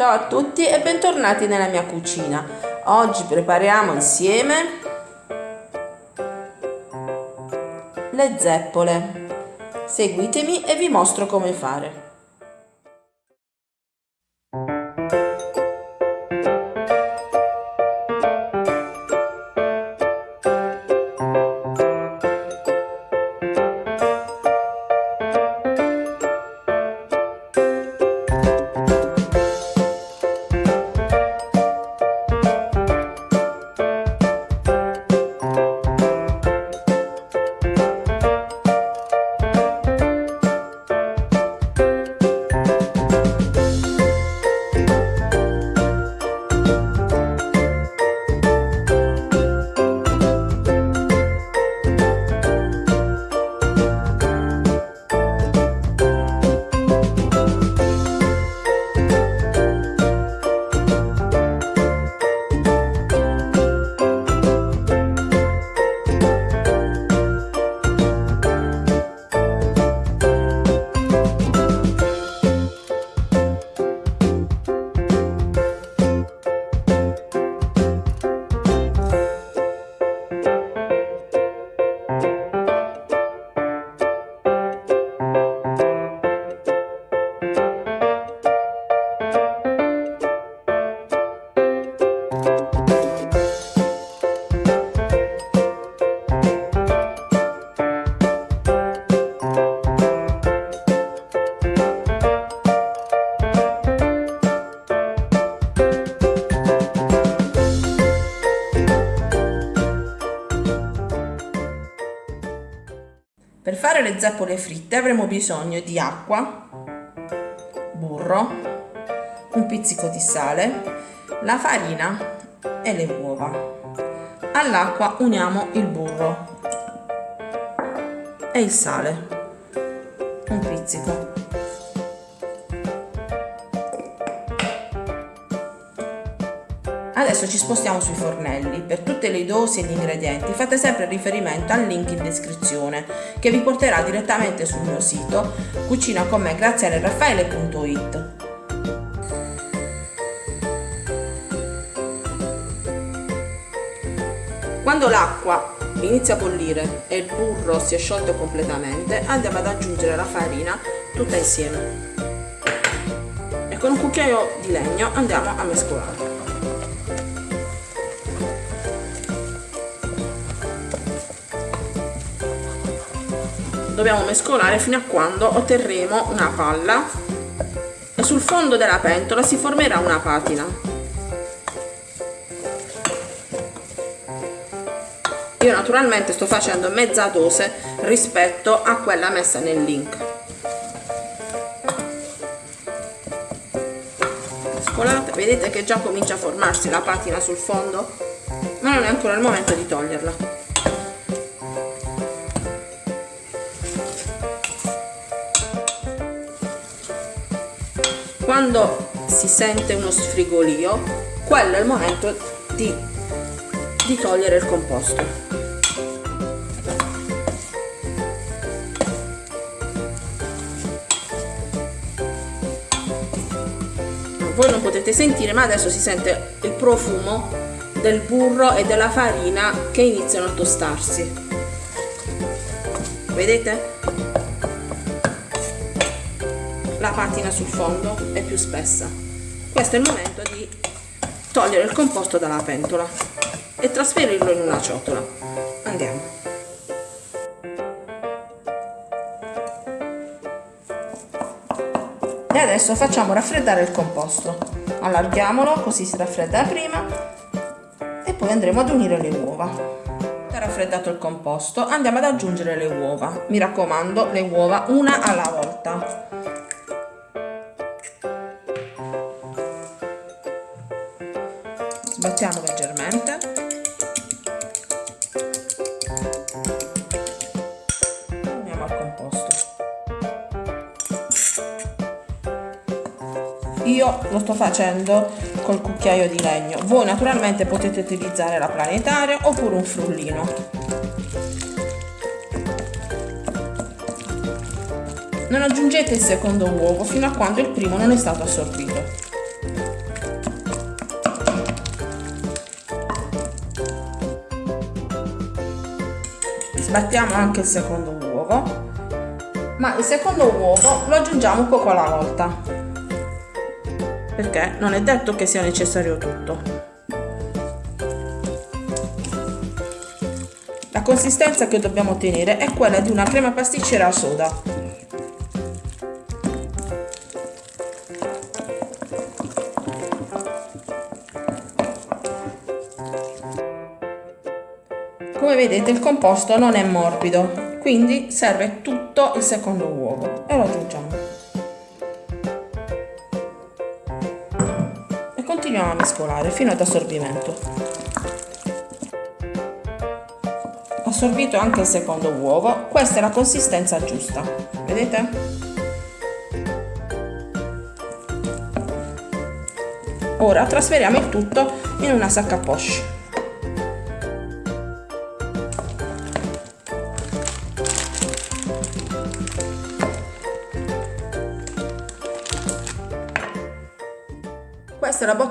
Ciao a tutti e bentornati nella mia cucina. Oggi prepariamo insieme le zeppole. Seguitemi e vi mostro come fare. Per fare le zeppole fritte avremo bisogno di acqua, burro, un pizzico di sale, la farina e le uova. All'acqua uniamo il burro e il sale, un pizzico. Adesso ci spostiamo sui fornelli. Per tutte le dosi e gli ingredienti fate sempre riferimento al link in descrizione che vi porterà direttamente sul mio sito cucinaconme.grazialeraffaele.it Quando l'acqua inizia a bollire e il burro si è sciolto completamente andiamo ad aggiungere la farina tutta insieme. E con un cucchiaio di legno andiamo a mescolare dobbiamo mescolare fino a quando otterremo una palla. E sul fondo della pentola si formerà una patina. Io naturalmente sto facendo mezza dose rispetto a quella messa nel link. Mescolate vedete che già comincia a formarsi la patina sul fondo ma non è ancora il momento di toglierla quando si sente uno sfrigolio quello è il momento di, di togliere il composto voi non potete sentire ma adesso si sente il profumo del burro e della farina che iniziano a tostarsi vedete? La patina sul fondo è più spessa. Questo è il momento di togliere il composto dalla pentola e trasferirlo in una ciotola. Andiamo. E adesso facciamo raffreddare il composto. Allarghiamolo così si raffredda prima e poi andremo ad unire le uova. Raffreddato il composto andiamo ad aggiungere le uova. Mi raccomando le uova una alla volta sbattiamo leggermente. Andiamo al composto. Io lo sto facendo col cucchiaio di legno. Voi naturalmente potete utilizzare la planetaria oppure un frullino. Non aggiungete il secondo uovo fino a quando il primo non è stato assorbito sbattiamo anche il secondo uovo. Ma il secondo uovo lo aggiungiamo poco alla volta. Perché non è detto che sia necessario tutto. La consistenza che dobbiamo ottenere è quella di una crema pasticcera a soda vedete il composto non è morbido quindi serve tutto il secondo uovo. E lo aggiungiamo. E continuiamo a mescolare fino ad assorbimento. Assorbito anche il secondo uovo questa è la consistenza giusta. Vedete? Ora trasferiamo il tutto in una sacca poche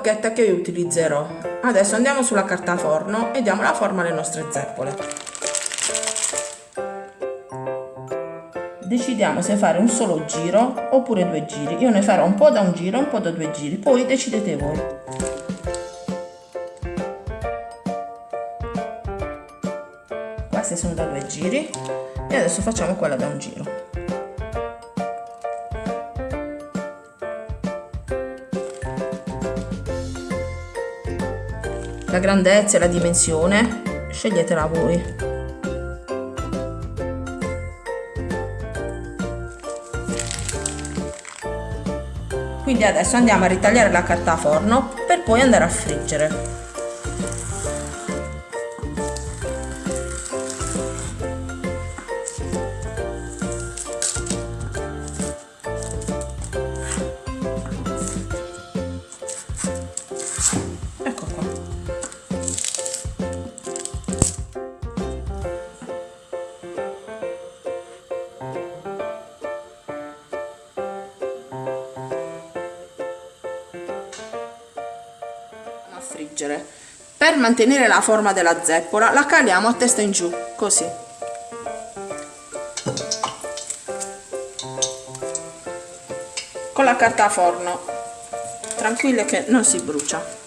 Bocchetta che io utilizzerò. Adesso andiamo sulla carta forno e diamo la forma alle nostre zeppole. Decidiamo se fare un solo giro oppure due giri. Io ne farò un po' da un giro e un po' da due giri, poi decidete voi. Queste sono da due giri e adesso facciamo quella da un giro. La grandezza e la dimensione sceglietela voi. Quindi adesso andiamo a ritagliare la carta forno per poi andare a friggere friggere. Per mantenere la forma della zeppola la caliamo a testa in giù, così. Con la carta forno, tranquille che non si brucia.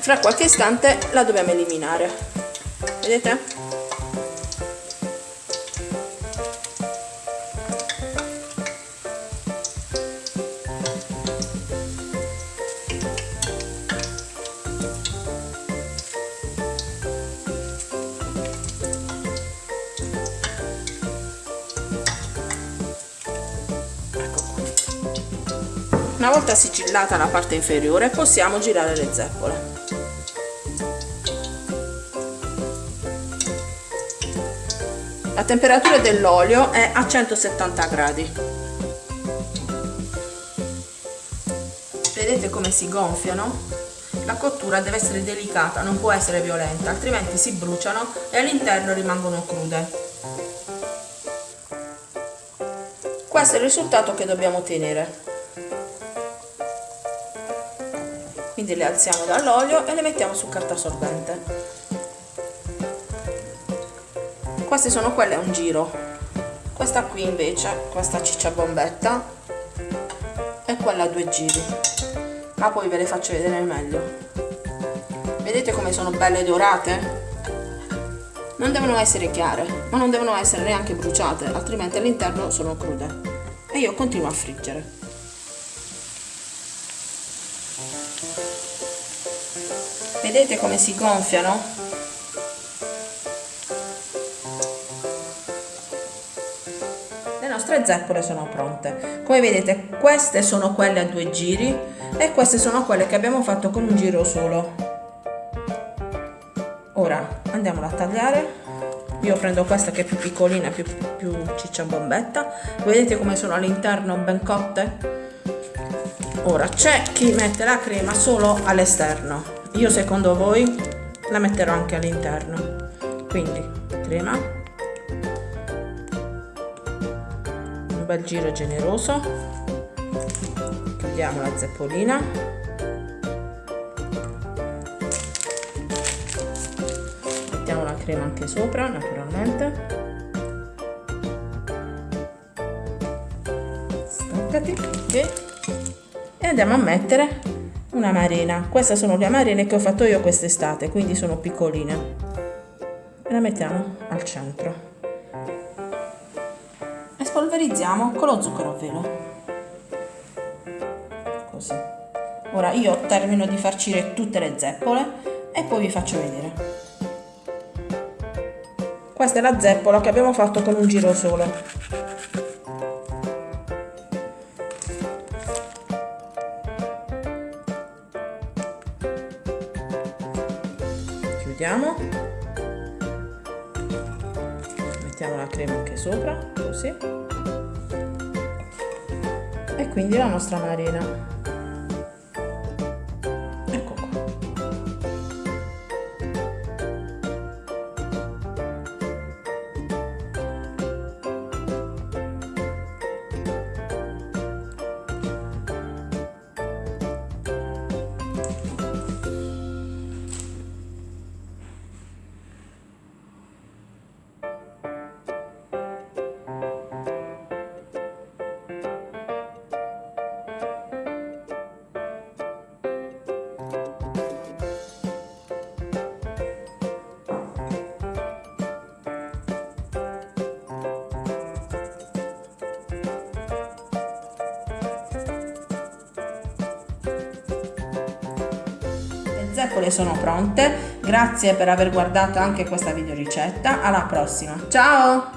Fra qualche istante la dobbiamo eliminare. Vedete? Una volta sigillata la parte inferiore possiamo girare le zeppole. La temperatura dell'olio è a 170 gradi. Vedete come si gonfiano? La cottura deve essere delicata, non può essere violenta, altrimenti si bruciano e all'interno rimangono crude. Questo è il risultato che dobbiamo ottenere. Quindi le alziamo dall'olio e le mettiamo su carta assorbente. Queste sono quelle a un giro. Questa qui invece questa ciccia bombetta è quella a due giri. Ma poi ve le faccio vedere meglio. Vedete come sono belle dorate? non devono essere chiare ma non devono essere neanche bruciate altrimenti all'interno sono crude. E io continuo a friggere vedete come si gonfiano? le nostre zeppole sono pronte. Come vedete queste sono quelle a due giri e queste sono quelle che abbiamo fatto con un giro solo. Ora andiamola a tagliare. Io prendo questa che è più piccolina più, più ciccia bombetta vedete come sono all'interno ben cotte? Ora c'è chi mette la crema solo all'esterno io secondo voi la metterò anche all'interno. Quindi crema. Un bel giro generoso. Chiudiamo la zeppolina. Crema anche sopra naturalmente. Staccati ok. E andiamo a mettere una marina queste sono le marine che ho fatto io quest'estate quindi sono piccoline. E la mettiamo al centro. E spolverizziamo con lo zucchero a velo. Così. Ora io termino di farcire tutte le zeppole e poi vi faccio vedere. Questa è la zeppola che abbiamo fatto con un giro solo chiudiamo mettiamo la crema anche sopra così. E quindi la nostra marina zeppole sono pronte, grazie per aver guardato anche questa video ricetta, alla prossima, ciao!